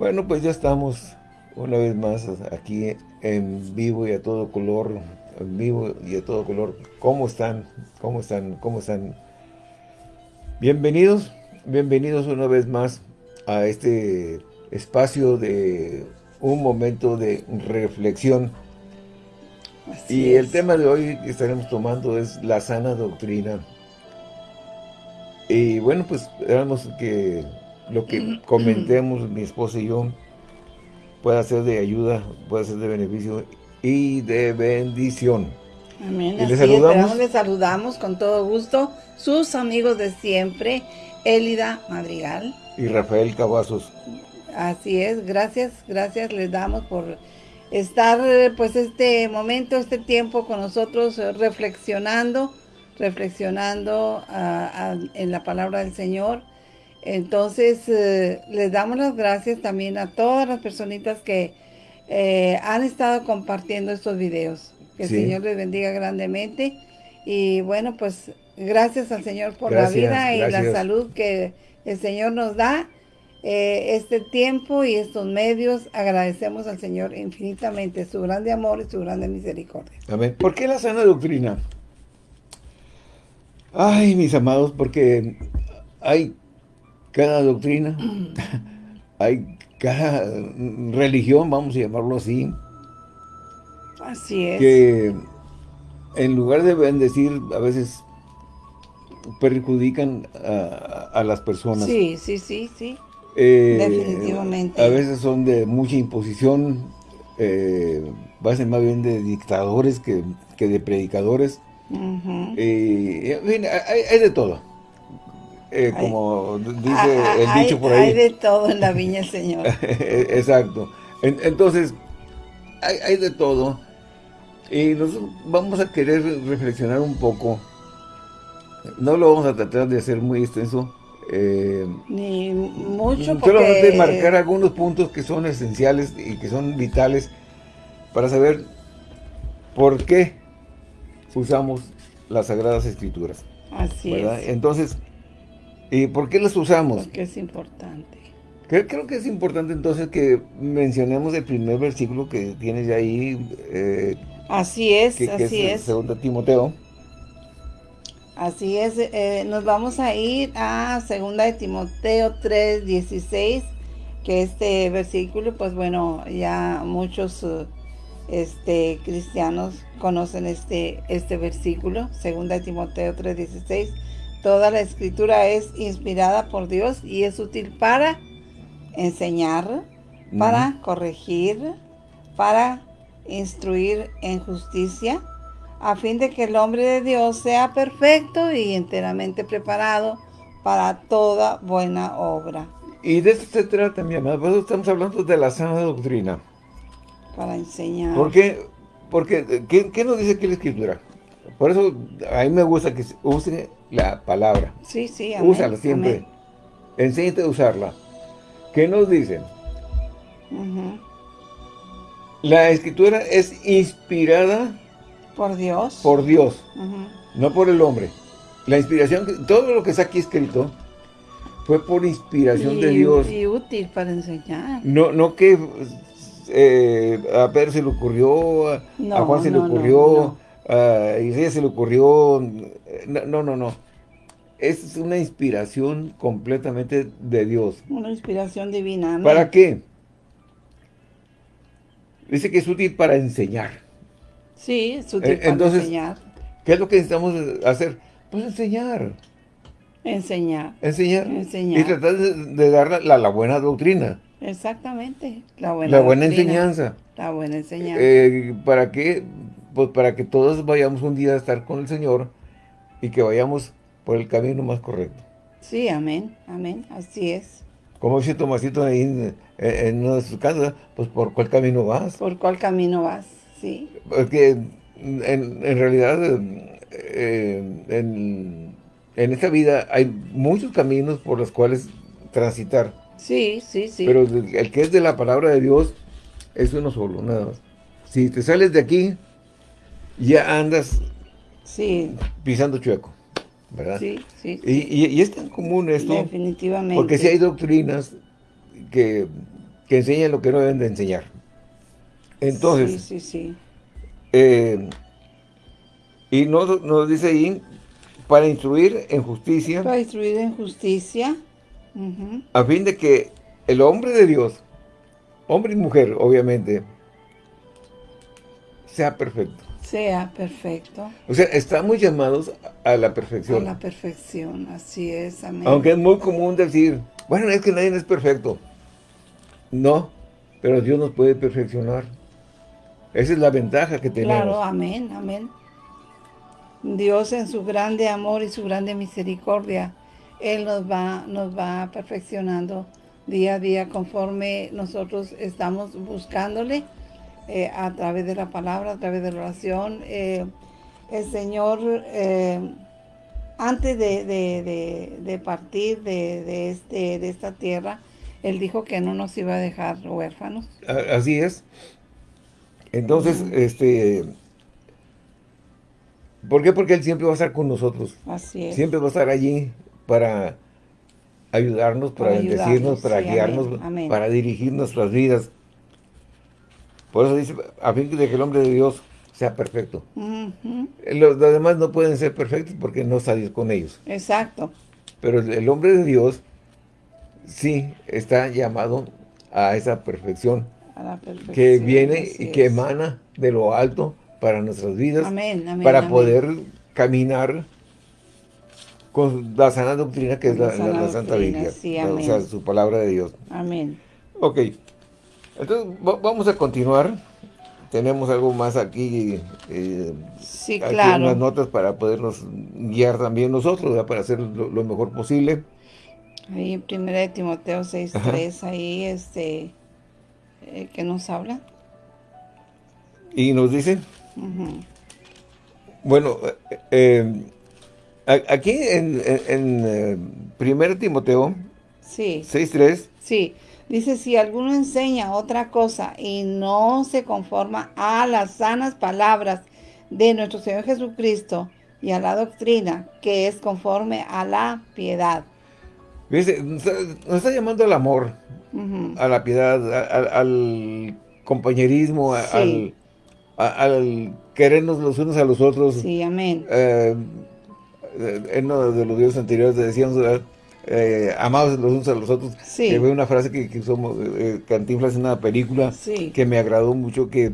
Bueno, pues ya estamos una vez más aquí en vivo y a todo color, en vivo y a todo color. ¿Cómo están? ¿Cómo están? ¿Cómo están? Bienvenidos, bienvenidos una vez más a este espacio de un momento de reflexión. y el tema de hoy que estaremos tomando es la sana doctrina. Y bueno, pues esperamos que lo que comentemos mi esposa y yo pueda ser de ayuda, pueda ser de beneficio y de bendición. Amén. Y les saludamos. les saludamos con todo gusto sus amigos de siempre, Elida Madrigal. Y Rafael Cavazos. Así es, gracias, gracias les damos por estar pues este momento, este tiempo con nosotros reflexionando, reflexionando ah, ah, en la palabra del Señor entonces, eh, les damos las gracias también a todas las personitas que eh, han estado compartiendo estos videos. Que el Señor les bendiga grandemente. Y bueno, pues gracias al Señor por la vida y la salud que el Señor nos da. Eh, este tiempo y estos medios, agradecemos al Señor infinitamente su grande amor y su grande misericordia. Amén. ¿Por qué la sana doctrina? Ay, mis amados, porque hay cada doctrina, hay cada religión, vamos a llamarlo así. Así es. Que en lugar de bendecir, a veces perjudican a, las personas. Sí, sí, sí, sí. Eh, Definitivamente. A veces son de mucha imposición, eh, va a ser más bien de dictadores que, de predicadores. Eh, hay, de todo. Eh, como dice el dicho por ahí. Hay de todo en la viña, Señor. Exacto. entonces, hay, de todo. Y nosotros vamos a querer reflexionar un poco. No lo vamos a tratar de hacer muy extenso. Eh, Ni mucho porque... Solamente marcar algunos puntos que son esenciales y que son vitales para saber por qué usamos las Sagradas Escrituras. Así es. Entonces, ¿Y por qué las usamos? Porque es importante. Creo, que es importante entonces que mencionemos el primer versículo que tienes ahí. Eh, así es, así es. Segundo Timoteo. Así es, eh, nos vamos a ir a segunda de Timoteo 3, 16, que este versículo, pues bueno, ya muchos este, cristianos conocen este, este versículo, segunda de Timoteo 3, 16, Toda la escritura es inspirada por Dios y es útil para enseñar, para corregir, para instruir en justicia, a fin de que el hombre de Dios sea perfecto y enteramente preparado para toda buena obra. Y de esto se trata, mi amado. Estamos hablando de la sana doctrina. Para enseñar. ¿Por qué? Porque, ¿qué, qué nos dice aquí la Escritura? Por eso a mí me gusta que use la palabra. Sí, sí, Úsala siempre. Enséñate a usarla. ¿Qué nos dicen? La escritura es inspirada por Dios. Por Dios, no por el hombre. La inspiración, todo lo que está aquí escrito fue por inspiración de Dios. Y útil para enseñar. No, no que eh, a Pedro se le ocurrió, a Juan se le ocurrió, a Isaías se le ocurrió, no, no, no. Es una inspiración completamente de Dios. Una inspiración divina. ¿Para qué? Dice que es útil para enseñar. Sí, es útil para Entonces, enseñar. ¿Qué es lo que necesitamos hacer? Pues enseñar. Enseñar. Enseñar. Enseñar. Y tratar de, dar la, buena doctrina. Exactamente. La buena, la buena enseñanza. La buena enseñanza. Eh, ¿Para qué? Pues para que todos vayamos un día a estar con el Señor y que vayamos por el camino más correcto. Sí, amén, amén, así es. Como dice Tomasito ahí en, en una de sus casas, pues ¿por cuál camino vas? ¿Por cuál camino vas? Sí. Porque en, realidad eh, en, en esta vida hay muchos caminos por los cuales transitar. Sí, sí, sí. Pero el que es de la palabra de Dios es uno solo, nada más. Si te sales de aquí, ya andas Sí. Pisando chueco, ¿verdad? Sí, sí. Y, es tan común esto. Definitivamente. Porque si hay doctrinas que que enseñan lo que no deben de enseñar. Entonces, sí, sí, sí. Eh, y nos, nos dice ahí, para instruir en justicia. Para instruir en justicia. A fin de que el hombre de Dios, hombre y mujer, obviamente, sea perfecto. Sea perfecto. O sea, estamos llamados a la perfección. A la perfección, así es, amén. Aunque es muy común decir, bueno, es que nadie es perfecto. No, pero Dios nos puede perfeccionar. Esa es la ventaja que tenemos. Claro, amén, amén. Dios en su grande amor y su grande misericordia, Él nos va, nos va perfeccionando día a día conforme nosotros estamos buscándole eh, a través de la palabra, a través de la oración. Eh, el Señor, eh, antes de, partir de, este, de esta tierra, Él dijo que no nos iba a dejar huérfanos. Así es. Entonces, este... ¿Por qué? Porque Él siempre va a estar con nosotros. Así es. Siempre va a estar allí para ayudarnos, para, bendecirnos, para guiarnos, para dirigir nuestras vidas. Por eso dice, a fin de que el hombre de Dios sea perfecto. los, demás no pueden ser perfectos porque no salir con ellos. Exacto. Pero el, hombre de Dios sí está llamado a esa perfección. A la perfección que viene y que emana de lo alto para nuestras vidas. Amén, amén, para poder caminar con la sana doctrina que es la, Santa Biblia. o sea, su palabra de Dios. Amén. Ok. Entonces, vamos a continuar. Tenemos algo más aquí, eh, sí, claro. unas notas para podernos guiar también nosotros, para hacer lo, mejor posible. Ahí, primera de Timoteo 6.3, ahí, este, eh, que nos habla. Y nos dice, bueno, eh, aquí en, en, primera Timoteo sí. 6.3, sí. Dice, si alguno enseña otra cosa y no se conforma a las sanas palabras de nuestro Señor Jesucristo y a la doctrina que es conforme a la piedad. Dice, nos está llamando al amor, a la piedad, al, compañerismo, al, querernos los unos a los otros. Sí, amén. Eh, en uno de los videos anteriores decíamos, eh, amados los unos a los otros. Sí. Que una frase que, que somos eh, Cantinflas en una película que me agradó mucho que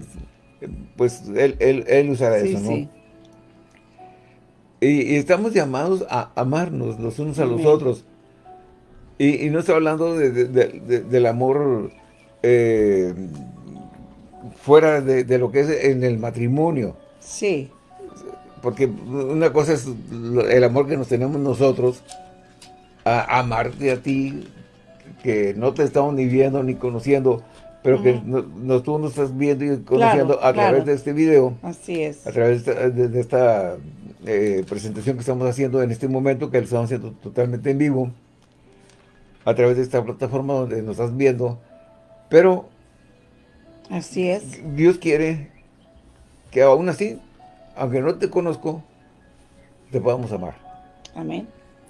pues él, él, él usara eso, ¿no? Sí. Y, estamos llamados a amarnos los unos a los otros. Y, no estoy hablando del amor eh, fuera de, lo que es en el matrimonio. Sí. Porque una cosa es el amor que nos tenemos nosotros, a amarte a ti, que no te estamos ni viendo ni conociendo, pero que no, tú nos estás viendo y conociendo a través de este video. Así es. A través de esta, eh, presentación que estamos haciendo en este momento, que lo estamos haciendo totalmente en vivo, a través de esta plataforma donde nos estás viendo. Pero... Así es. Dios quiere que aún así, aunque no te conozco, te podamos amar. Amén.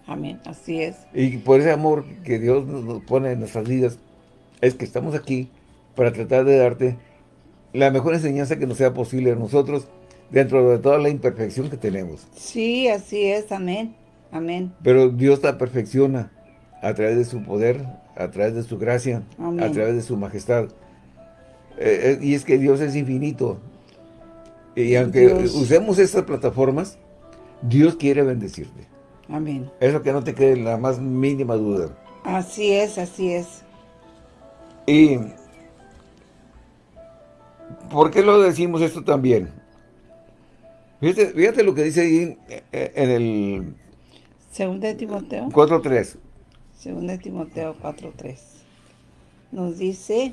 Amén, así es. Y por ese amor que Dios nos pone en nuestras vidas, es que estamos aquí para tratar de darte la mejor enseñanza que nos sea posible a nosotros, dentro de toda la imperfección que tenemos. Sí, así es, amén, amén. Pero Dios la perfecciona a través de su poder, a través de su gracia, a través de su majestad. Eh, eh, y es que Dios es infinito. Y aunque usemos estas plataformas, Dios quiere bendecirte. Amén. Eso que no te quede la más mínima duda. Así es, así es. Y, ¿por qué lo decimos esto también? Fíjate, lo que dice ahí eh, en el... Segunda de Timoteo. 4.3. Segunda de Timoteo 4.3. Nos dice...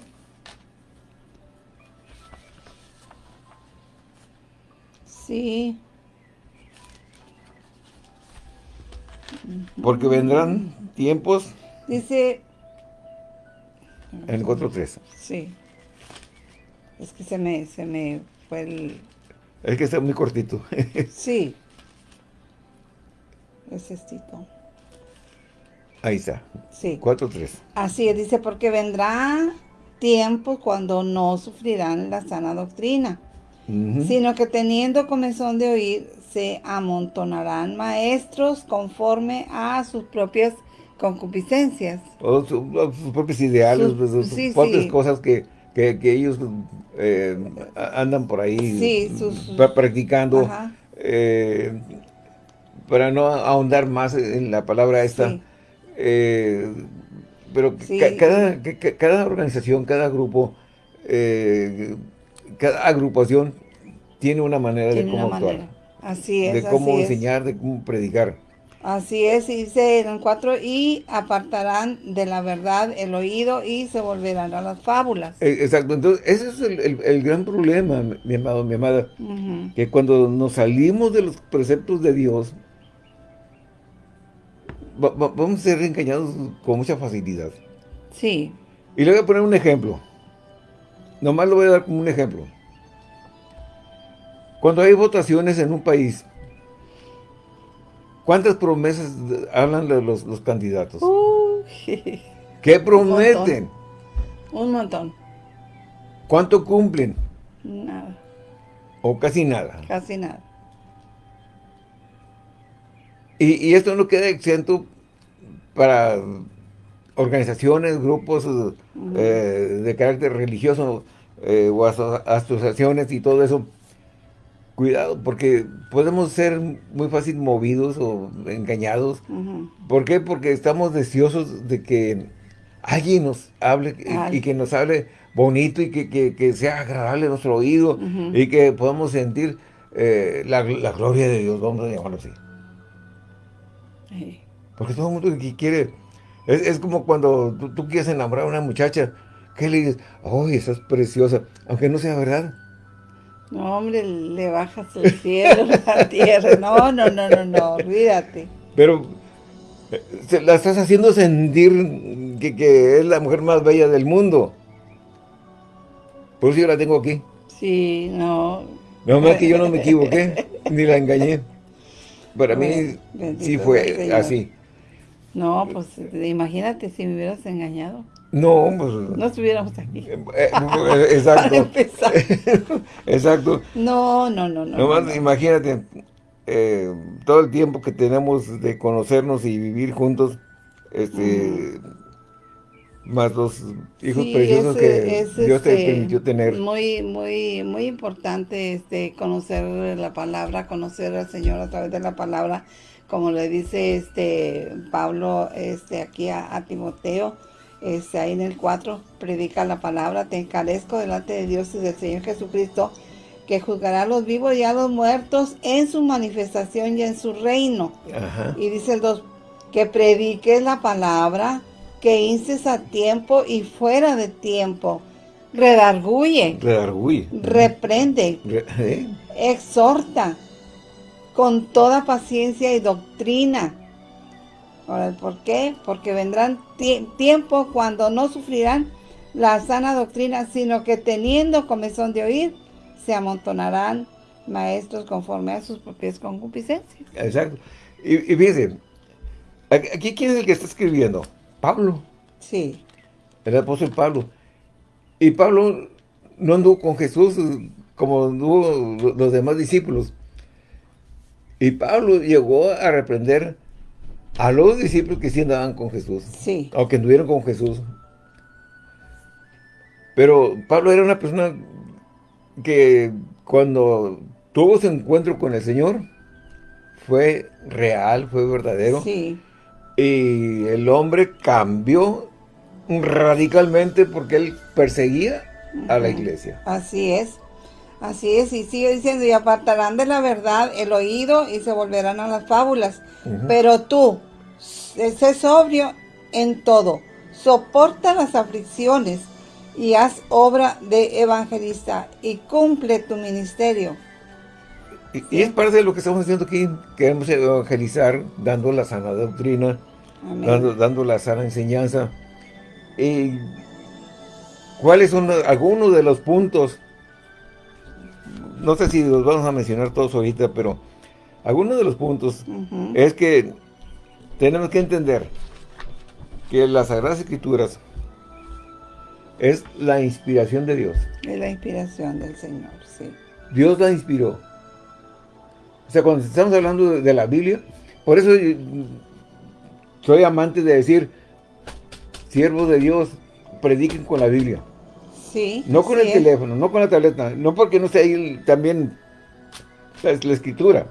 Sí. Porque vendrán tiempos... Dice... En el 4.3. Sí. Es que se me, se me fue el... Es que está muy cortito. sí. Es estito. Ahí está. Sí. 4.3. Así es, dice, porque vendrá tiempo cuando no sufrirán la sana doctrina, sino que teniendo comezón de oír, se amontonarán maestros conforme a sus propias concupiscencias. O sus propios ideales, sus, pues, propias cosas que, ellos eh, andan por ahí practicando. Eh, para no ahondar más en la palabra esta, eh, pero cada, cada, organización, cada grupo, cada agrupación tiene una manera de cómo actuar. Así es, De cómo enseñar, de cómo predicar. Así es, dice en el 4, y apartarán de la verdad el oído y se volverán a las fábulas. Eh, exacto, entonces ese es el, gran problema, mi amado, mi amada, que cuando nos salimos de los preceptos de Dios, vamos a ser engañados con mucha facilidad. Sí. Y le voy a poner un ejemplo. Nomás lo voy a dar como un ejemplo. Cuando hay votaciones en un país, ¿cuántas promesas hablan de los, candidatos? ¿Qué prometen? Un montón. ¿Cuánto cumplen? Nada. ¿O casi nada? Casi nada. Y, esto no queda exento para organizaciones, grupos eh, de carácter religioso eh, o asociaciones y todo eso Cuidado, porque podemos ser muy fácil movidos o engañados. ¿Por qué? Porque estamos deseosos de que alguien nos hable y, que nos hable bonito y que, sea agradable nuestro oído y que podamos sentir eh, la, gloria de Dios, vamos a llamarlo así. Porque todo el mundo que quiere, es, como cuando tú, quieres enamorar a una muchacha, que le dices, ¡ay, esa es preciosa! Aunque no sea verdad. No, hombre, le bajas el cielo, la tierra. No, no, no, no, no, olvídate. Pero eh, la estás haciendo sentir que, es la mujer más bella del mundo. Por eso yo la tengo aquí. Sí, no. No más que yo no me equivoqué, ni la engañé. Para mí sí fue así. No, pues imagínate si me hubieras engañado. No, pues... No estuviéramos aquí. Eh, eh, exacto. exacto. No, no, no, no. Nomás imagínate, eh, todo el tiempo que tenemos de conocernos y vivir juntos, este... Más los hijos preciosos que Dios te este, permitió tener. Muy, muy, muy importante este conocer la palabra, conocer al Señor a través de la palabra, como le dice este Pablo este aquí a Timoteo, este, ahí en el 4, predica la palabra, te encarezco delante de Dios y del Señor Jesucristo, que juzgará a los vivos y a los muertos en su manifestación y en su reino. Y dice el 2, que prediques la palabra, que inces a tiempo y fuera de tiempo, redarguye, redarguye. reprende, ¿eh? exhorta, con toda paciencia y doctrina Ahora, ¿por qué? Porque vendrán tiempos cuando no sufrirán la sana doctrina, sino que teniendo comezón de oír, se amontonarán maestros conforme a sus propias concupiscencias. Exacto. Y, y fíjense, aquí quién es el que está escribiendo? Pablo. Sí. El apóstol Pablo. Y Pablo no anduvo con Jesús como anduvo los demás discípulos. Y Pablo llegó a reprender a los discípulos que sí andaban con Jesús. Sí. O que anduvieron con Jesús. Pero Pablo era una persona que cuando tuvo su encuentro con el Señor, fue real, fue verdadero. Sí. Y el hombre cambió radicalmente porque él perseguía a la iglesia. Así es. Así es, y sigue diciendo, y apartarán de la verdad el oído y se volverán a las fábulas. Pero tú, sé sobrio en todo, soporta las aflicciones y haz obra de evangelista y cumple tu ministerio. Y, es parte de lo que estamos haciendo aquí, queremos evangelizar, dando la sana doctrina, dando, dando, la sana enseñanza. Y ¿Cuáles son algunos de los puntos no sé si los vamos a mencionar todos ahorita, pero algunos de los puntos es que tenemos que entender que las Sagradas Escrituras es la inspiración de Dios. Es la inspiración del Señor, sí. Dios la inspiró. O sea, cuando estamos hablando de, la Biblia, por eso soy amante de decir, siervos de Dios, prediquen con la Biblia. Sí. No con el teléfono, no con la tableta, no porque no esté ahí también la, la escritura.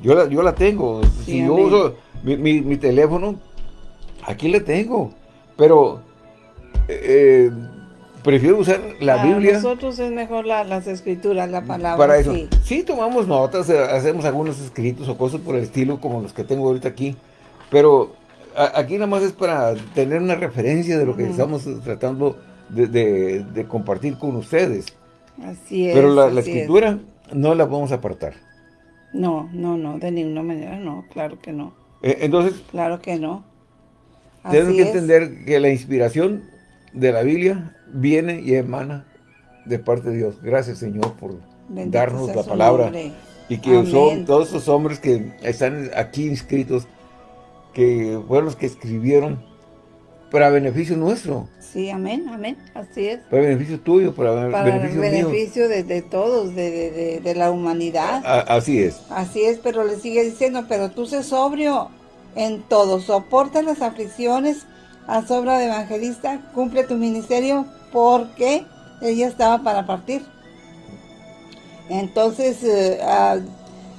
Yo la, yo la tengo. si yo uso mi, teléfono, aquí la tengo. Pero eh, prefiero usar la Para Biblia. nosotros es mejor las escrituras, la palabra. Para eso. Sí. tomamos notas, eh, hacemos algunos escritos o cosas por el estilo como los que tengo ahorita aquí. Pero aquí nada más es para tener una referencia de lo que estamos tratando de, compartir con ustedes. Así es. Pero la, escritura no la vamos a apartar. No, no, no, de ninguna manera no, claro que no. Eh, entonces... Claro que no. tenemos que entender que la inspiración de la Biblia viene y emana de parte de Dios. Gracias, Señor, por darnos la palabra. Y que son todos esos hombres que están aquí inscritos, que fueron los que escribieron para beneficio nuestro. Sí, amén, amén, así es. Para beneficio tuyo, para, beneficio, beneficio de, todos, de, la humanidad. así es. Así es, pero le sigue diciendo, pero tú sé sobrio en todo, soporta las aflicciones a sobra de evangelista, cumple tu ministerio porque ella estaba para partir. Entonces, eh,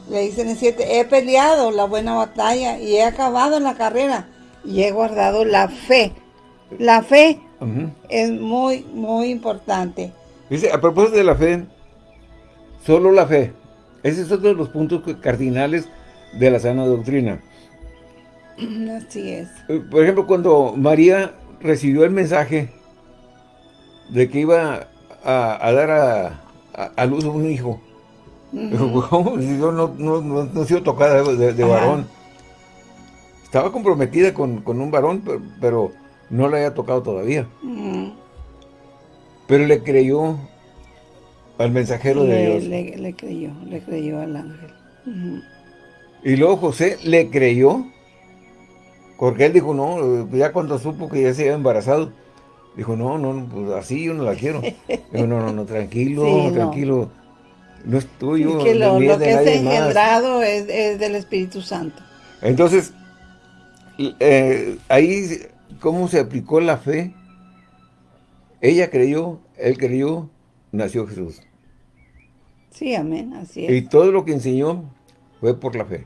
le dicen en siete, he peleado la buena batalla y he acabado la carrera y he guardado la fe. La fe es muy, muy importante. Dice, a propósito de la fe, solo la fe. Ese es otro de los puntos cardinales de la sana doctrina. Así es. Eh, por ejemplo, cuando María recibió el mensaje de que iba a, dar a, luz a un hijo, ¿cómo? Yo no, no, no, he sido tocada de, varón. Estaba comprometida con, un varón, pero no le había tocado todavía. Mm. Pero le creyó al mensajero de Dios. Le, creyó, le creyó al ángel. Y luego José le creyó, porque él dijo, no, ya cuando supo que ya se había embarazado, dijo, no, no, pues así yo no la quiero. dijo, no, no, no, tranquilo, tranquilo, no, es tuyo. que lo, lo que es engendrado es, es, del Espíritu Santo. Entonces, eh, ahí cómo se aplicó la fe. Ella creyó, él creyó, nació Jesús. Sí, amén, así es. Y todo lo que enseñó fue por la fe.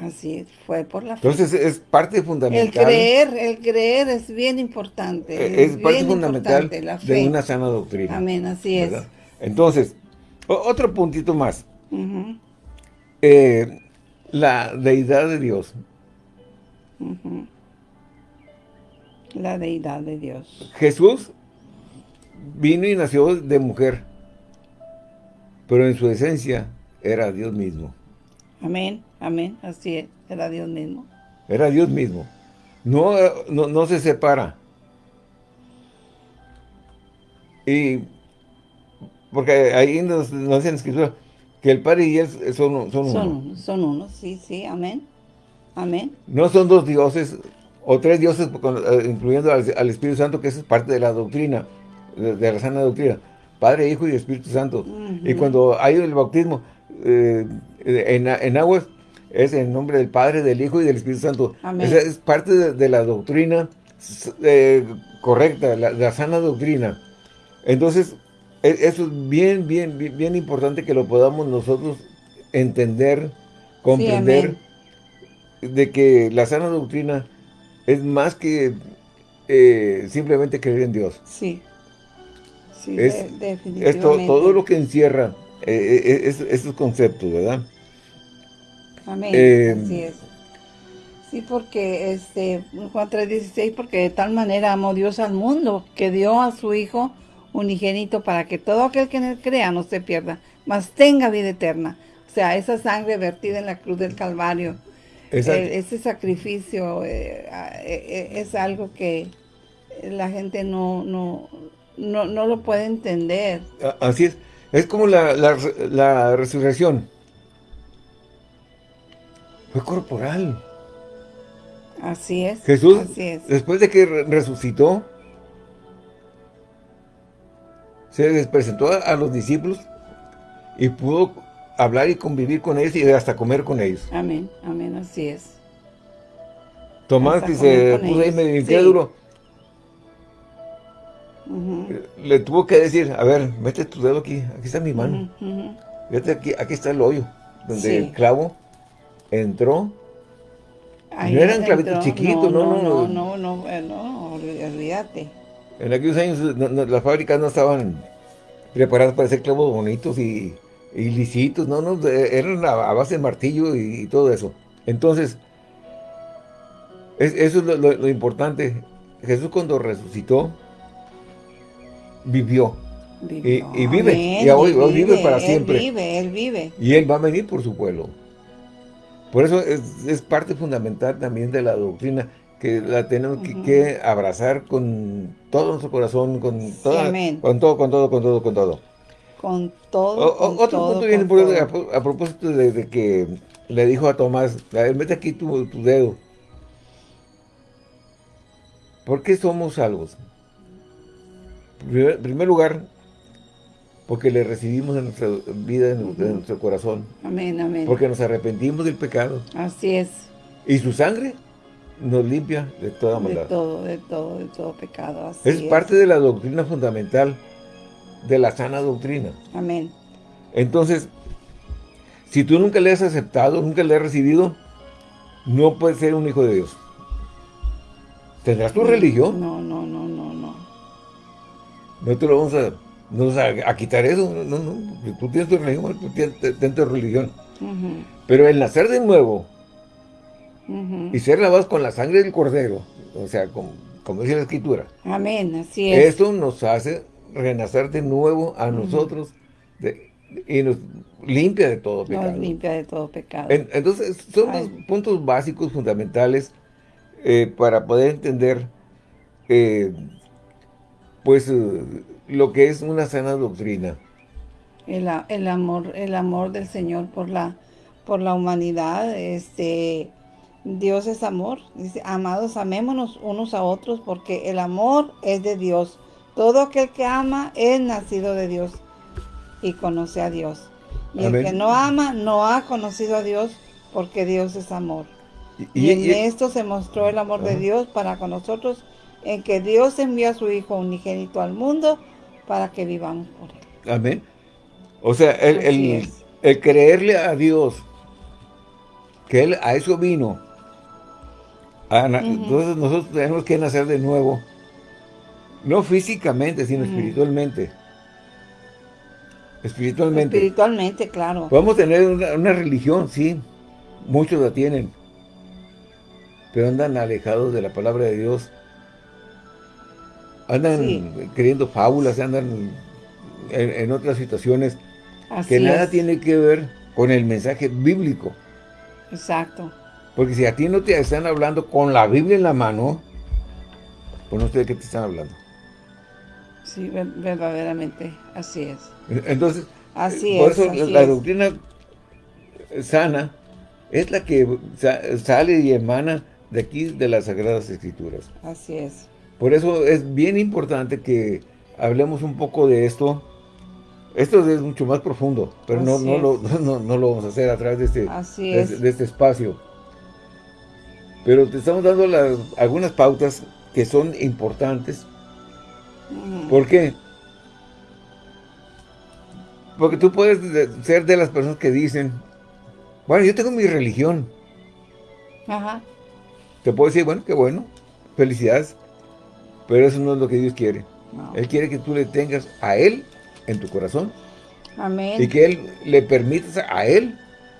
Así es, fue por la fe. Entonces es parte fundamental. El creer, el creer es bien importante. Eh, es, parte fundamental de una sana doctrina. Amén, así es. Entonces, otro puntito más. Eh, la deidad de Dios. La deidad de Dios. Jesús vino y nació de mujer, pero en su esencia era Dios mismo. Amén, amén, así es, era Dios mismo. Era Dios mismo. No, no, se separa. Y porque ahí nos, nos dicen que el Padre y Él son, son, uno. Son uno, sí, sí, amén. Amén. No son dos dioses, o tres dioses, eh, incluyendo al, Espíritu Santo, que es parte de la doctrina, de, la sana doctrina. Padre, Hijo y Espíritu Santo. Y cuando hay el bautismo eh, en, aguas, es en nombre del Padre, del Hijo y del Espíritu Santo. es parte de, la doctrina eh, correcta, la, la, sana doctrina. Entonces, e, eso es bien, bien, bien, importante que lo podamos nosotros entender, comprender, de que la sana doctrina es más que eh, simplemente creer en Dios. Sí, sí, es, definitivamente. Es todo lo que encierra eh, eh, esos conceptos, ¿verdad? Amén, así es. Sí, porque este, Juan 3.16, porque de tal manera amó Dios al mundo, que dio a su Hijo unigénito para que todo aquel que en él crea no se pierda, mas tenga vida eterna. O sea, esa sangre vertida en la cruz del Calvario, ese sacrificio eh, eh, eh, es algo que la gente no, no, no, lo puede entender. Así es. Es como la, la, resurrección. Fue corporal. Así es. Jesús, después de que resucitó, se les presentó a, los discípulos y pudo hablar y convivir con ellos y hasta comer con ellos. Amén, amén, así es. Tomás se puso ahí medio incrédulo, le tuvo que decir, a ver, mete tu dedo aquí, aquí está mi mano. Fíjate, aquí, aquí está el hoyo, donde el clavo entró. no eran clavitos chiquitos, no, no, no. No, no, no, no, olvídate. En aquellos años las fábricas no estaban preparadas para hacer clavos bonitos y, lisitos, no, no, eran a, base de martillo y, todo eso. Entonces, eso es lo importante. Jesús cuando resucitó, vivió. Y, vive, y hoy, vive, para siempre. Él vive, Él vive. Y Él va a venir por su pueblo. Por eso es, parte fundamental también de la doctrina, que la tenemos que, abrazar con todo nuestro corazón, con, con todo, con todo, con todo, con todo. Con todo, Otro punto bien importante, a, propósito de, que le dijo a Tomás, a ver, mete aquí tu, tu dedo. ¿Por qué somos salvos? En primer lugar, porque le recibimos en nuestra vida, en, nuestro corazón. Amén, amén. Porque nos arrepentimos del pecado. Así es. Y su sangre nos limpia de toda maldad. De todo, de todo, de todo pecado. Así es, parte de la doctrina fundamental, de la sana doctrina. Amén. Entonces, si tú nunca le has aceptado, nunca le has recibido, no puedes ser un hijo de Dios. ¿Tendrás tu religión? No, no, no, no, no. No te lo vamos a, a, quitar eso. No, no, tú tienes tu religión, tú tienes, tu religión. Pero el nacer de nuevo y ser lavados con la sangre del cordero, o sea, como, dice la escritura. Amén, así es. Esto nos hace renacer de nuevo a nosotros y nos limpia de todo pecado. Nos limpia de todo pecado. entonces, son los puntos básicos, fundamentales, eh, para poder entender eh, pues eh, lo que es una sana doctrina. El, el, amor, el amor del Señor por la, por la humanidad, este, Dios es amor. Dice, amados, amémonos unos a otros porque el amor es de Dios. Todo aquel que ama es nacido de Dios y conoce a Dios. Y el que no ama no ha conocido a Dios porque Dios es amor. Y, en esto se mostró el amor de Dios para con nosotros en que Dios envió a su Hijo unigénito al mundo para que vivamos por Él. Amén. O sea, el, creerle a Dios, que Él a eso vino. Entonces nosotros tenemos que nacer de nuevo, no físicamente, sino espiritualmente. Espiritualmente. Espiritualmente, claro. Podemos tener una, una religión, sí, muchos la tienen, pero andan alejados de la palabra de Dios andan creyendo fábulas, andan en, otras situaciones que nada tiene que ver con el mensaje bíblico. Exacto. Porque si a ti no te están hablando con la Biblia en la mano, pues no sé de qué te están hablando. Sí, verdaderamente, así es. Entonces, así por eso la, doctrina sana es la que sale y emana de aquí de las Sagradas Escrituras. Así es. Por eso es bien importante que hablemos un poco de esto. Esto es mucho más profundo, pero no, no, lo, no, lo, vamos a hacer a través de este, de, este espacio. Pero te estamos dando algunas pautas que son importantes. ¿Por qué? Porque tú puedes ser de las personas que dicen, bueno, yo tengo mi religión. Ajá. Te puedo decir, bueno, qué bueno, felicidades. Pero eso no es lo que Dios quiere. Él quiere que tú le tengas a Él en tu corazón. Amén. Y que Él le permitas a Él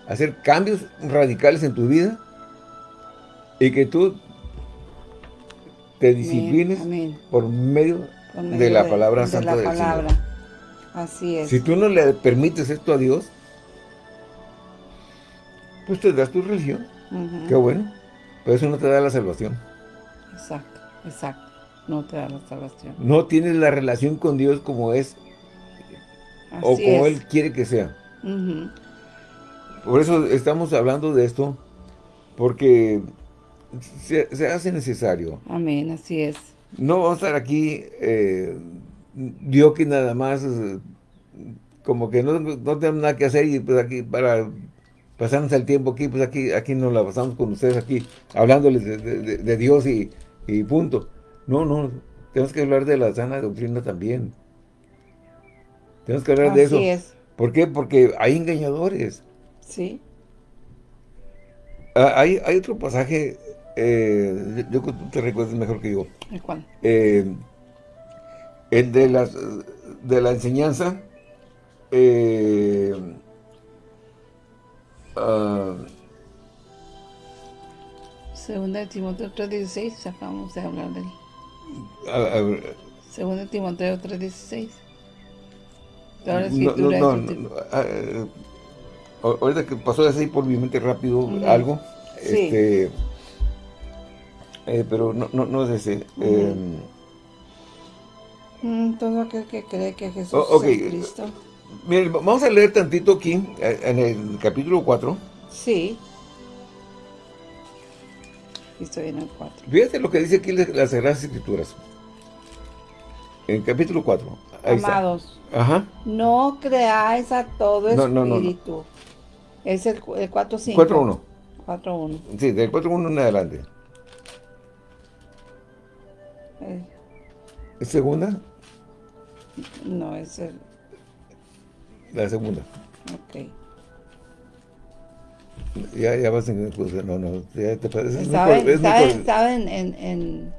hacer cambios radicales en tu vida. Y que tú te disciplines por medio, de la palabra santa de la palabra. Así es. Si tú no le permites esto a Dios, pues te das tu religión. Qué bueno. Pero eso no te da la salvación. Exacto, exacto no te da la salvación. No tienes la relación con Dios como es o como Él quiere que sea. Por eso estamos hablando de esto, porque se, hace necesario. Amén, así es. No vamos a estar aquí eh, vio que nada más eh, como que no, no tenemos nada que hacer y pues aquí para pasarnos el tiempo aquí, pues aquí, aquí nos la pasamos con ustedes aquí, hablándoles de, Dios y, punto. No, no, tenemos que hablar de la sana doctrina también. Tenemos que hablar de eso. Es. ¿Por qué? Porque hay engañadores. Sí. Ah, hay, hay otro pasaje, eh, yo, tú te recuerdas mejor que yo. ¿El cuál? Eh, el de, las, de la enseñanza eh, uh, Segunda de Timoteo 3.16, acabamos de hablar de él. Segunda de Timoteo 3.16. Toda la escritura no, no, no, uh, ahorita que pasó así por mi mente rápido algo, sí. este, eh, pero no, no, no es ese. eh, mm, todo aquel que cree que Jesús oh, okay. es Cristo. Miren, vamos a leer tantito aquí, eh, en el capítulo 4. Sí. Estoy en el 4. Fíjate lo que dice aquí las Sagradas Escrituras. En el capítulo 4. Amados, Ajá. no creáis a todo espíritu. es el, el 4.5. 4.1. 4.1. Sí, del 4.1 en adelante. Eh. ¿Es segunda? No, es el... La segunda. Ok. Ya, ya vas en no, no, ya te parece. ¿Saben, es ¿saben, ¿saben en, en...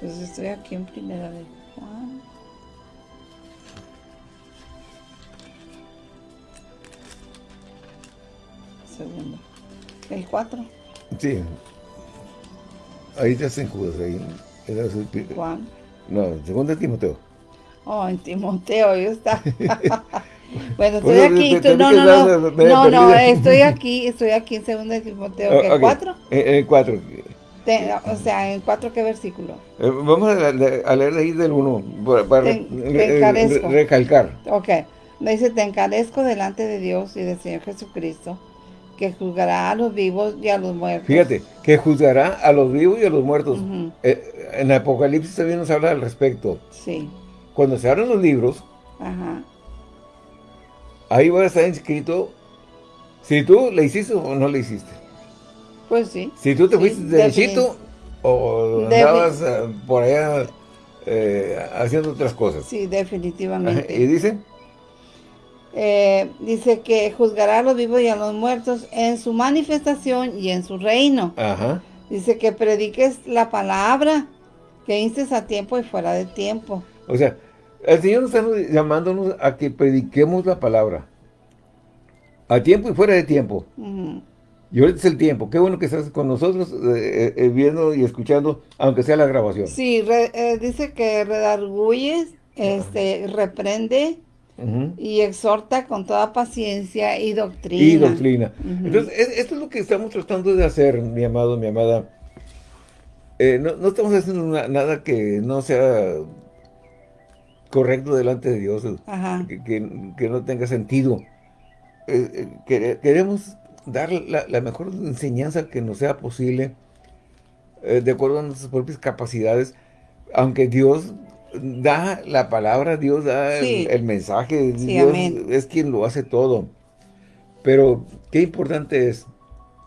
Pues estoy aquí en primera de Juan. segundo. ¿El 4? Sí. Ahí te hacen Judas, ahí. Juan. No, segundo Timoteo. Oh, en Timoteo, yo está. bueno, estoy aquí. no, no, no. No, no, estoy aquí, estoy aquí en segundo de Timoteo. ¿El 4? En el 4. O sea, ¿en 4 qué versículo? Eh, vamos a, leer ahí del 1 para, recalcar. Ok. Me dice, te encarezco delante de Dios y del Señor Jesucristo, que juzgará a los vivos y a los muertos. Fíjate, que juzgará a los vivos y a los muertos. Eh, en Apocalipsis también nos habla al respecto. Sí. Cuando se abren los libros, Ajá. ahí va a estar inscrito si tú le hiciste o no le hiciste. Pues sí. Si tú te fuiste derechito o andabas eh, por allá eh, haciendo otras cosas. Sí, definitivamente. ¿Y dice? Eh, dice que juzgará a los vivos y a los muertos en su manifestación y en su reino. Ajá. Dice que prediques la palabra, que instes a tiempo y fuera de tiempo. O sea, el Señor nos está llamándonos a que prediquemos la palabra. A tiempo y fuera de tiempo. Y ahorita es el tiempo. Qué bueno que estás con nosotros eh, eh, viendo y escuchando, aunque sea la grabación. Sí, dice que redarguyes, este, reprende, y exhorta con toda paciencia y doctrina. Y doctrina. Entonces, esto es lo que estamos tratando de hacer, mi amado, mi amada. Eh, no, estamos haciendo nada que no sea correcto delante de Dios, que, no tenga sentido. Eh, eh, queremos dar la, mejor enseñanza que nos sea posible, de acuerdo a nuestras propias capacidades, aunque Dios da la palabra, Dios da el, mensaje, Dios es quien lo hace todo. Pero qué importante es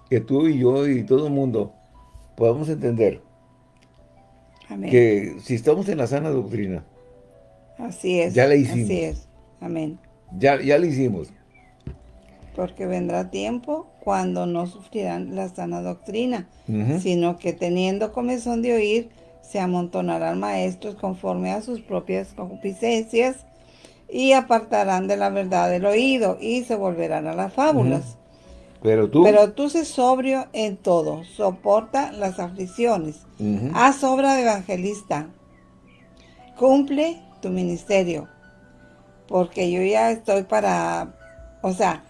que tú y yo y todo el mundo podamos entender que si estamos en la sana doctrina, así es, ya la hicimos. Así es, amén. Ya, ya la hicimos. Porque vendrá tiempo cuando no sufrirán la sana doctrina, sino que teniendo comezón de oír, se amontonarán maestros conforme a sus propias concupiscencias y apartarán de la verdad del oído y se volverán a las fábulas. Pero tú... Pero tú sé sobrio en todo, soporta las aflicciones, haz obra de evangelista, cumple tu ministerio, porque yo ya estoy para, o sea,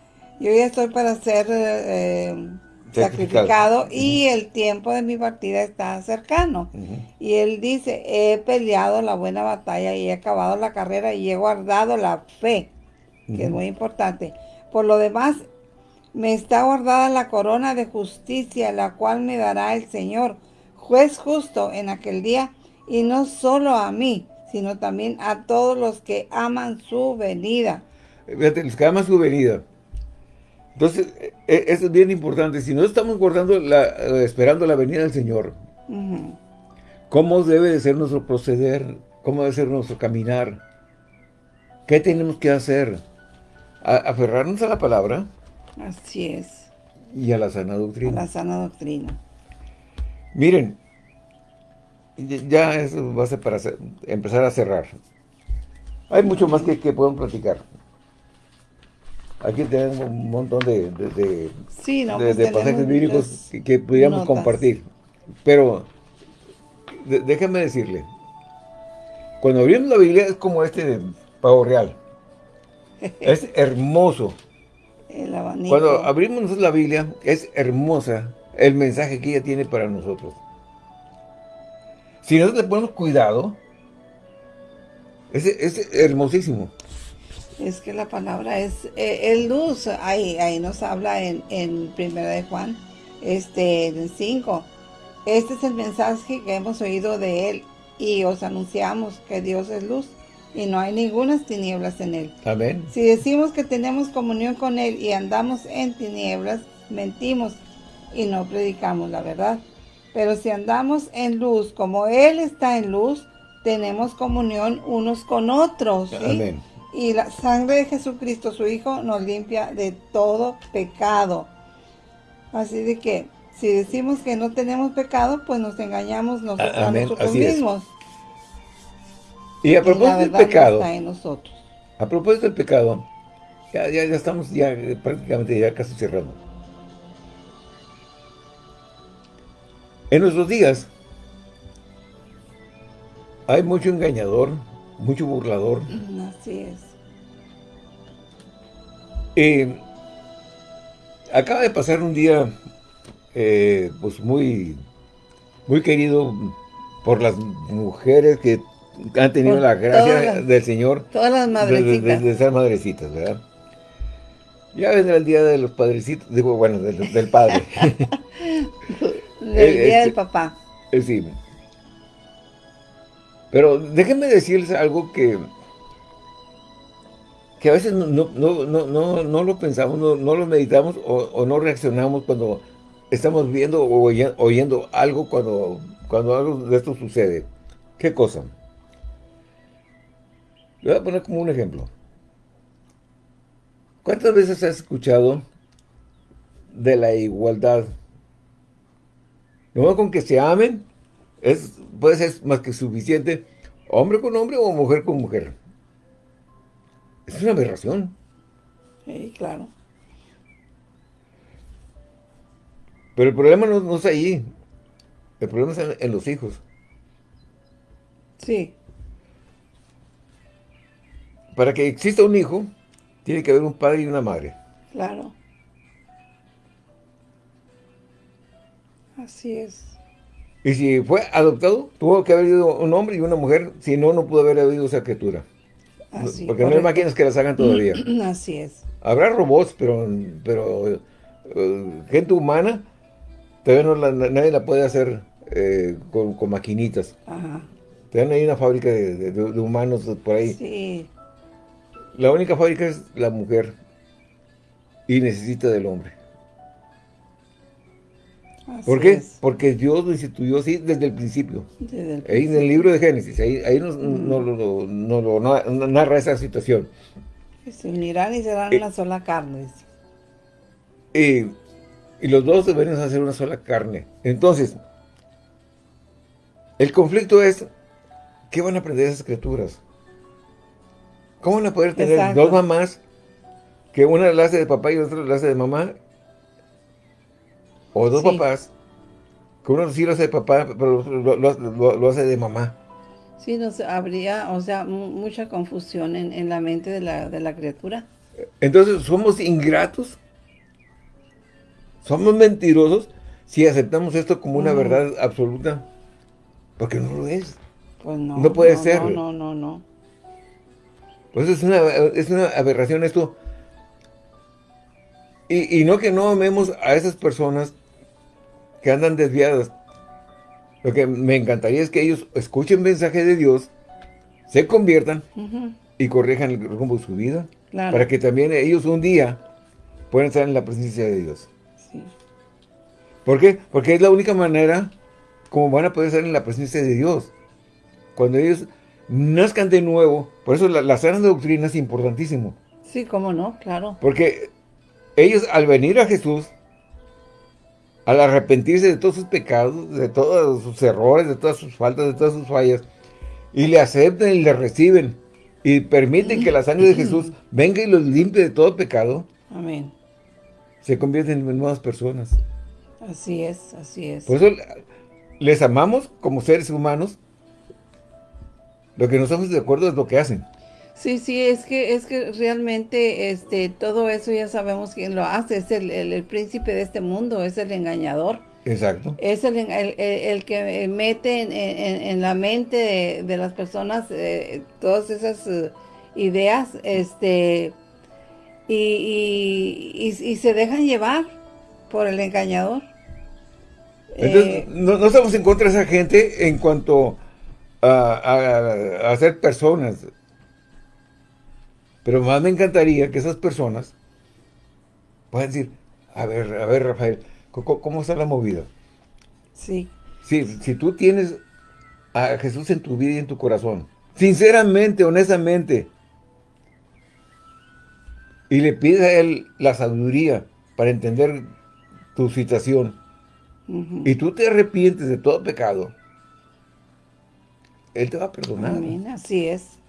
yo ya estoy para ser... Eh, sacrificado, y el tiempo de mi partida está cercano. Y él dice, he peleado la buena batalla y he acabado la carrera y he guardado la fe, que es muy importante. Por lo demás, me está guardada la corona de justicia, la cual me dará el Señor, juez justo en aquel día, y no solo a mí, sino también a todos los que aman su venida. Fíjate, los que aman su venida. Entonces, e, e, eso es bien importante. Si no estamos guardando, la, eh, esperando la venida del Señor, ¿cómo debe de ser nuestro proceder? ¿Cómo debe ser nuestro caminar? ¿Qué tenemos que hacer? aferrarnos a la palabra. Así es. Y a la sana doctrina. A la sana doctrina. Miren, ya eso va a ser para empezar a cerrar. Hay mucho más que, que podemos platicar. Aquí tenemos un montón de, de, pues pasajes bíblicos que, pudiéramos compartir. Pero, déjenme decirle, cuando abrimos la Biblia es como este de pavo real. es hermoso. Cuando abrimos la Biblia, es hermosa el mensaje que ella tiene para nosotros. Si nosotros le ponemos cuidado, es, hermosísimo. Es que la palabra es, eh, luz, ahí, ahí nos habla en, en Primera de Juan, este, en 5. Este es el mensaje que hemos oído de él y os anunciamos que Dios es luz y no hay ninguna tinieblas en él. Amén. Si decimos que tenemos comunión con él y andamos en tinieblas, mentimos y no predicamos la verdad. Pero si andamos en luz, como Él está en luz, tenemos comunión unos con otros. Amén. Y la sangre de Jesucristo, su Hijo, nos limpia de todo pecado. Así de que, si decimos que no tenemos pecado, pues nos engañamos nosotros, a nosotros mismos. Y a propósito del pecado, está en nosotros. a propósito del pecado, ya, ya, ya estamos ya prácticamente ya casi cerrando. En nuestros días hay mucho engañador, mucho burlador. Así es. Eh, acaba de pasar un día eh, pues muy, muy querido por las mujeres que han tenido la gracia del Señor. Todas las madrecitas. De, ser madrecitas, ¿verdad? Ya vendrá el día de los padrecitos, digo, bueno, del, padre. del día del este, papá. Eh, sí. Pero déjenme decirles algo que que a veces no, no, lo pensamos, no, lo meditamos o, no reaccionamos cuando estamos viendo o oyendo algo cuando, cuando algo de esto sucede. ¿Qué cosa? Le voy a poner como un ejemplo. ¿Cuántas veces has escuchado de la igualdad? No con que se amen, es, puede ser más que suficiente, hombre con hombre o mujer con mujer. Es una aberración. Sí, claro. Pero el problema no, no es ahí. El problema es en los hijos. Sí. Para que exista un hijo, tiene que haber un padre y una madre. Claro. Así es. Y si fue adoptado, tuvo que haber habido un hombre y una mujer, si no, no pudo haber habido esa criatura. Así, Porque no hay máquinas que las hagan todavía. Así es. Habrá robots, pero, pero eh, gente humana, todavía no nadie la puede hacer eh, con, maquinitas. Ajá. Todavía hay una fábrica de, humanos por ahí. Sí. La única fábrica es la mujer y necesita del hombre. ¿Por qué? Porque Dios lo instituyó así desde el principio. Ahí en el libro de Génesis, ahí, nos, lo narra esa situación. se unirán y serán eh, una sola carne. y los dos deberían hacer una sola carne. Entonces, el conflicto es, ¿qué van a aprender esas criaturas? ¿Cómo van a poder tener dos mamás que una la hace de papá y otra la hace de mamá? O dos papás, que uno sí lo hace de papá, pero lo, hace de mamá. Sí, no, habría, o sea, mucha confusión en, la mente de la, criatura. Entonces, ¿somos ingratos? somos mentirosos si aceptamos esto como una verdad absoluta, porque no lo es. Pues no. No puede ser. No, no, no, no. Pues es una, es una aberración esto. Y, y no que no amemos a esas personas que andan desviadas. Lo que me encantaría es que ellos escuchen mensaje de Dios, se conviertan y corrijan el rumbo de su vida. Para que también ellos un día puedan estar en la presencia de Dios. Sí. ¿Por qué? Porque es la única manera como van a poder estar en la presencia de Dios. Cuando ellos nazcan de nuevo. Por eso la, la sana doctrina es importantísimo. Sí, cómo no, claro. Porque ellos al venir a Jesús, al arrepentirse de todos sus pecados, de todos sus errores, de todas sus faltas, de todas sus fallas, y le aceptan y le reciben, y permiten que la sangre de Jesús venga y los limpie de todo pecado. Amén. Se convierten en nuevas personas. Así es, así es. Por eso les amamos como seres humanos. Lo que no estamos de acuerdo es lo que hacen. Sí, sí, es que es que realmente este todo eso ya sabemos quién lo hace. Es el, príncipe de este mundo, es el engañador. Exacto. Es el, el, que mete en, la mente de, las personas eh, todas esas eh, ideas este y, y, se dejan llevar por el engañador. Entonces, eh, no, estamos en contra de esa gente en cuanto a, a, ser personas. Pero más me encantaría que esas personas puedan decir, a ver, a ver, Rafael, ¿cómo, está la movida? Sí. Sí, si tú tienes a Jesús en tu vida y en tu corazón, sinceramente, honestamente, y le pides a Él la sabiduría para entender tu situación, y tú te arrepientes de todo pecado, Él te va a perdonar. Amén, así es.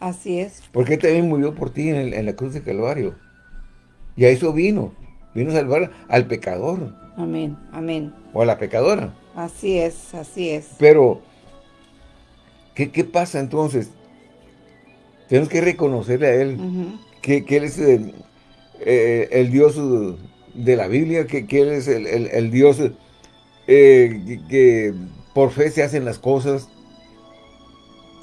Así es. Porque Él también murió por ti en, la cruz de Calvario. Y a eso vino. Vino a salvar al pecador. Amén, amén. O a la pecadora. Así es, así es. Pero, ¿qué, pasa entonces? Tenemos que reconocerle a Él que, Él es el, eh, Dios de la Biblia, que, Él es el, Dios eh, que, por fe se hacen las cosas.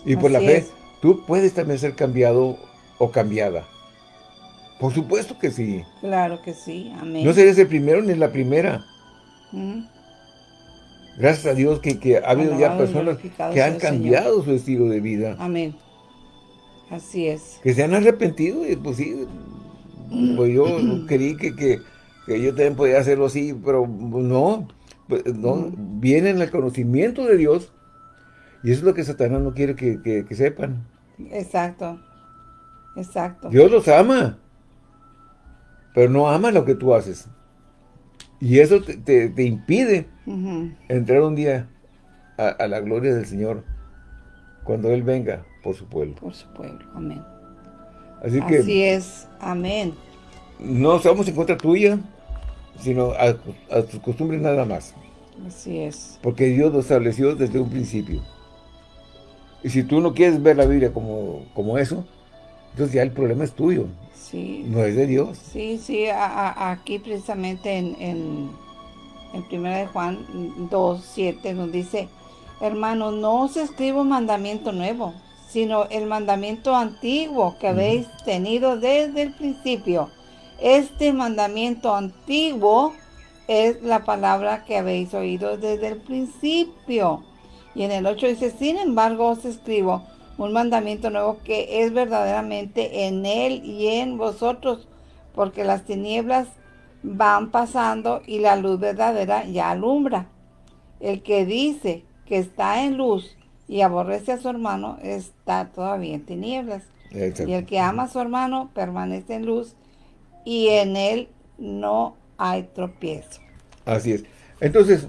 Y por la fe tú puedes también ser cambiado o cambiada. Por supuesto que sí. Claro que sí, amén. No serías el primero ni la primera. Gracias a Dios que, ha habido ya personas que han cambiado su estilo de vida. Amén. Así es. Que se han arrepentido y pues sí, pues yo creí que, que, yo también podía hacerlo así, pero no, pues, no, viene en el conocimiento de Dios y eso es lo que Satanás no quiere que, sepan. Exacto. Exacto. Dios los ama. Pero no ama lo que tú haces. Y eso te, impide entrar un día a, la gloria del Señor. Cuando Él venga por su pueblo. Por su pueblo. Amén. Así, que, Así es. Amén. No estamos en contra tuya, sino a, a tus costumbres nada más. Así es. Porque Dios lo estableció desde un principio. Y si tú no quieres ver la Biblia como, como eso, entonces ya el problema es tuyo. Sí. No es de Dios. Sí, sí, aquí precisamente en, en, en 1 de Juan 2, 7 nos dice, hermanos, no os escribo un mandamiento nuevo, sino el mandamiento antiguo que habéis tenido desde el principio. Este mandamiento antiguo es la palabra que habéis oído desde el principio. Y en el 8 dice, sin embargo os escribo un mandamiento nuevo que es verdaderamente en él y en vosotros, porque las tinieblas van pasando y la luz verdadera ya alumbra. El que dice que está en luz y aborrece a su hermano está todavía en tinieblas. Y el que ama a su hermano permanece en luz y en él no hay tropiezo. Así es. Entonces,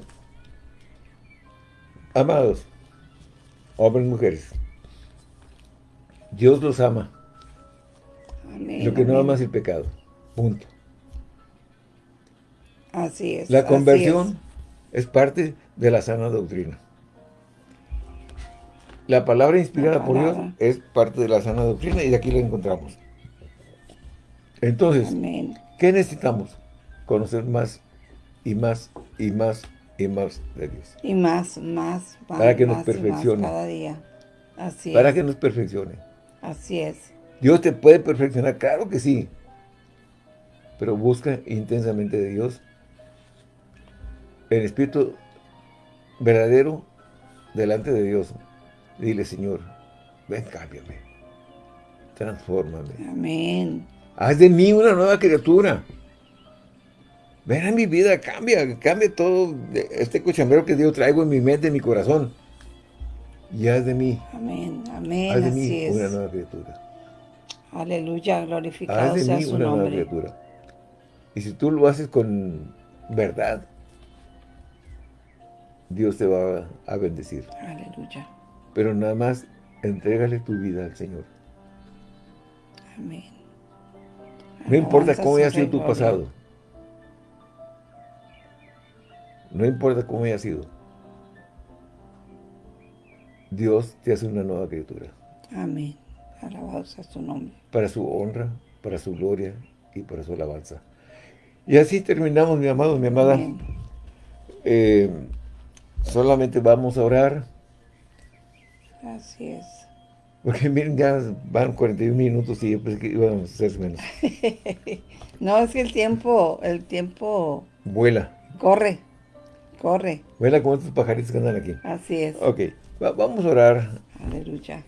Amados, hombres y mujeres, Dios los ama. Lo que no ama es el pecado. Punto. Así es. La conversión es. parte de la sana doctrina. La palabra inspirada por Dios es parte de la sana doctrina y de aquí la encontramos. Entonces, ¿qué necesitamos? Conocer más y más y más y más de Dios. Y más, más, más Para que nos perfeccione. cada día. Así Para que nos perfeccione. Así es. Dios te puede perfeccionar, claro que sí. Pero busca intensamente de Dios el Espíritu verdadero delante de Dios. Dile, Señor, ven, cámbiame. Transfórmame. Amén. Haz de mí una nueva criatura. A mi vida, cambia, cambia todo este cochambrero que Dios traigo en mi mente, en mi corazón. Y haz de mí. Amén, amén, haz de mí una nueva criatura. Aleluya, glorificado haz de mí una nueva criatura. Y si tú lo haces con verdad, Dios te va a bendecir. Aleluya. Pero nada más, entrégale tu vida al Señor. Amén. No importa cómo haya sido tu pasado. No importa cómo haya sido. Dios te hace una nueva criatura. Amén. Alabado sea su nombre. Para su honra, para su gloria y para su alabanza. Y así terminamos, mi amado, mi amada. Eh, solamente vamos a orar. Así es. Porque miren, ya van 41 minutos y yo pensé que íbamos a ser menos. no, es que el tiempo, el tiempo... Vuela. Corre, corre. Vuela como estos pajaritos que andan aquí. Así es. Ok, vamos a orar. Aleluya.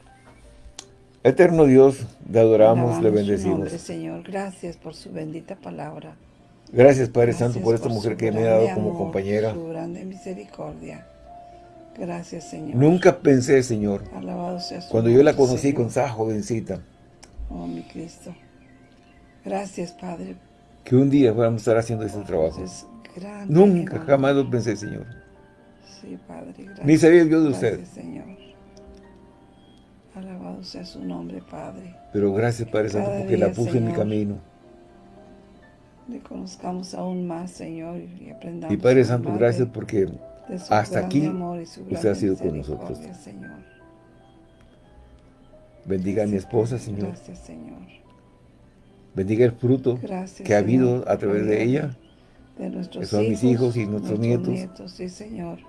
Eterno Dios, le adoramos, le bendecimos. Nombre, Señor, gracias por su bendita palabra. Gracias, Padre Santo, por esta mujer que me ha dado como compañera. Su grande misericordia. Gracias, Señor. Nunca pensé, Señor, Alabado sea cuando yo la conocí con esa jovencita. Oh, mi Cristo. Gracias, Padre. Que un día fuéramos a estar haciendo este trabajo. Nunca, jamás lo pensé, Señor. Sí, Padre, gracias. Ni sabía yo de usted. Gracias, Señor. Alabado sea su nombre, Padre. Pero gracias, Padre Santo, porque la puso en mi camino. Le conozcamos aún más, Señor, y aprendamos. Y Padre Santo, gracias porque hasta aquí usted ha sido con nosotros. Bendiga a mi esposa, Señor. Gracias, Señor. Bendiga el fruto que ha habido a través de ella. De nuestros que son mis hijos y nuestros, nietos. Sí, Señor.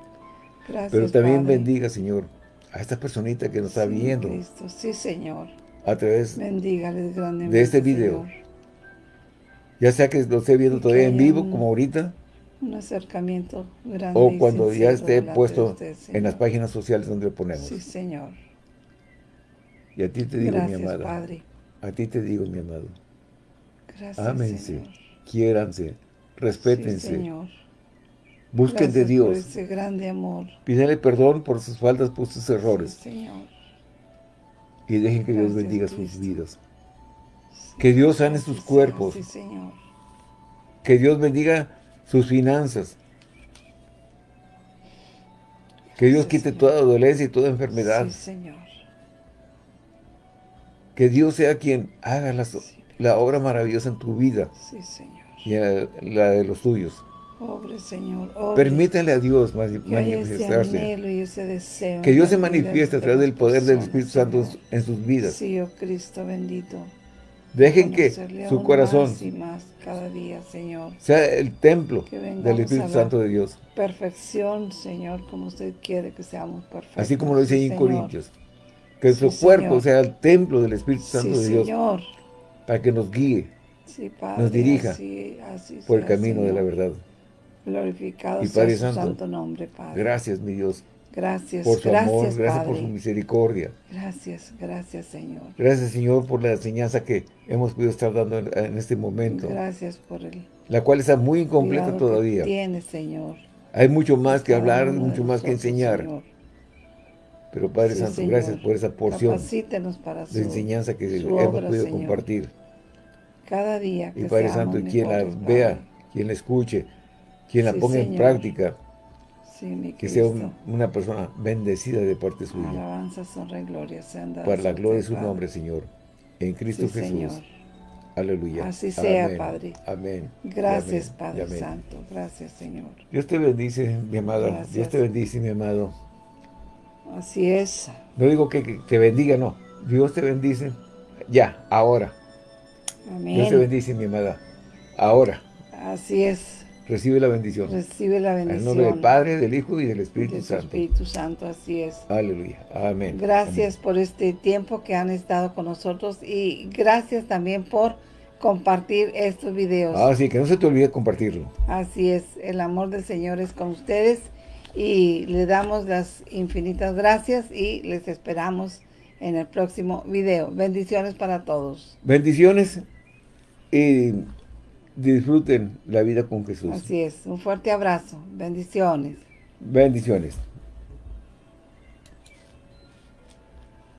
Gracias, Pero también bendiga, Señor, a esta personita que nos está viendo. Sí, Señor. A través de este video. Ya sea que lo esté viendo todavía en vivo, como ahorita, un acercamiento grande O cuando ya esté puesto en las páginas sociales donde lo ponemos. Sí, Señor. Y a ti te digo, mi amada. Padre. A ti te digo, mi amado. Gracias, Ámense, quiéranse, respétense. Sí, Señor. Busquen de Dios. Por ese grande amor. Pídale perdón por sus faltas, por sus errores. Sí, Señor. Y dejen que Dios bendiga sus vidas. que Dios sane sus cuerpos. Sí, Señor. Que Dios bendiga sus finanzas. Que Dios quite toda dolencia y toda enfermedad. Sí, Señor. Que Dios sea quien haga la, obra maravillosa en tu vida. Sí, Señor. Y en la, de los tuyos. Pobre Señor. Permítale a Dios manifestarse. que Dios se manifieste a través del poder del Espíritu Santo en sus vidas. Sí, oh Cristo bendito. Dejen que su corazón cada día, Señor. sea el templo del Espíritu Santo de Dios. Perfección, Señor, como usted quiere que seamos perfectos. Así como lo dice en Corintios. Que su cuerpo sea el templo del Espíritu Santo de Dios. Señor. Para que nos guíe, nos dirija por el camino de la verdad. Glorificado sea su santo nombre, Padre. Gracias, mi Dios. Gracias, por su gracias, amor, gracias por su misericordia. Gracias, gracias, Señor. Gracias, Señor, por la enseñanza que hemos podido estar dando en, este momento. Gracias por el La cual está muy incompleta todavía. Tiene, Señor. Hay mucho más que hablar, mucho más que enseñar. Pero Padre Santo, gracias por esa porción para de enseñanza que hemos podido compartir. Cada día Y Padre Santo, quien la vea, quien la escuche, quien la ponga en práctica, que sea una persona bendecida de parte suya. Alabanza, honra y gloria sean dadas Para la gloria de su nombre, Señor. En Cristo Jesús. Aleluya. Así sea, Padre. Amén. Gracias, Padre Santo. Gracias, Señor. Dios te bendice, mi amada. Dios te bendice, mi amado. Así es. No digo que, te bendiga, no. Dios te bendice ya, ahora. Amén. Dios te bendice, mi amada. Ahora. Así es. Recibe la bendición. Recibe la bendición. En nombre del Padre, del Hijo y del Espíritu del Santo. Espíritu Santo, así es. Aleluya. Amén. Gracias por este tiempo que han estado con nosotros y gracias también por compartir estos videos. Ah, sí, que no se te olvide compartirlo. Así es, el amor del Señor es con ustedes y le damos las infinitas gracias y les esperamos en el próximo video. Bendiciones para todos. Bendiciones y disfruten la vida con Jesús. Así es, un fuerte abrazo. Bendiciones. Bendiciones.